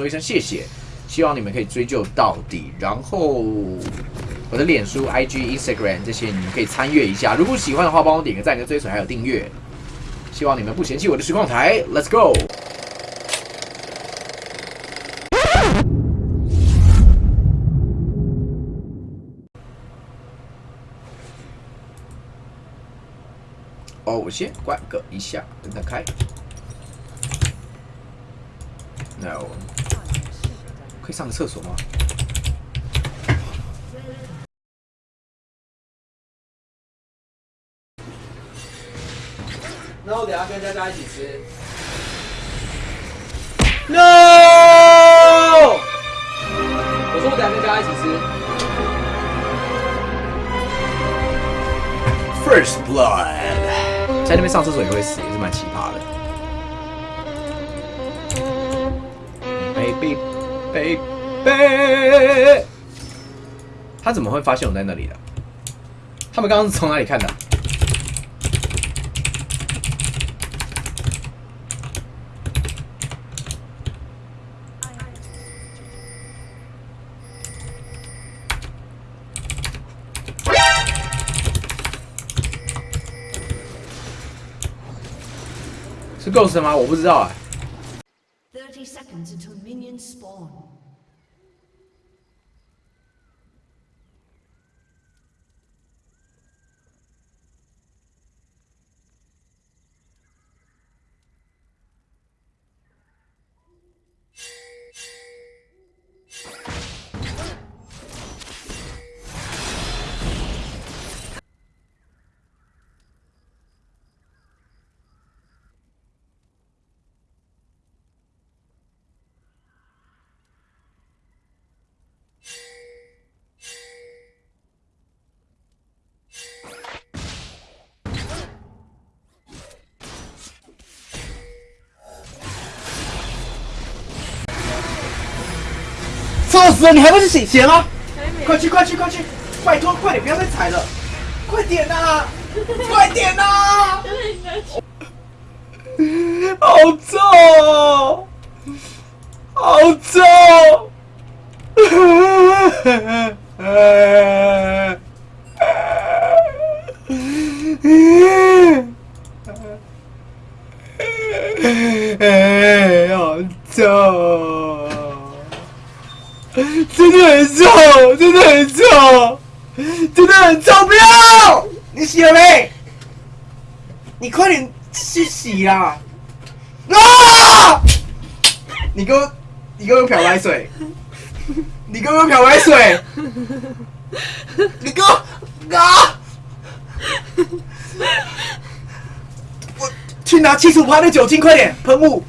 说一声谢谢，希望你们可以追究到底。然后我的脸书、IG、Instagram 这些你们可以参阅一下。如果喜欢的话，帮我点个赞、跟追随还有订阅。希望你们不嫌弃我的实况台，Let's go！哦，我先关个一下，等它开。No，可以上个厕所吗？那我等下跟佳佳一起吃。No！我说我等下跟佳佳一起吃。First blood，在那边上厕所也会死，也是蛮奇葩的。Baby baby，他怎么会发现我在那里的？他们刚刚是从哪里看的？是 Ghost 吗？我不知道哎、seconds until minions spawn. 臭死了！你还不去洗鞋吗？快去快去快去！拜托，快点，不要再踩了！快点呐、快点呐、好重哦，好重！好重！真的很臭，真的很臭，真的很臭！不要！你洗了没？你快点去洗啦！啊！你给我，你给我漂白水！你给我漂白水！你给我啊！我去拿七十五的酒精，快点喷雾！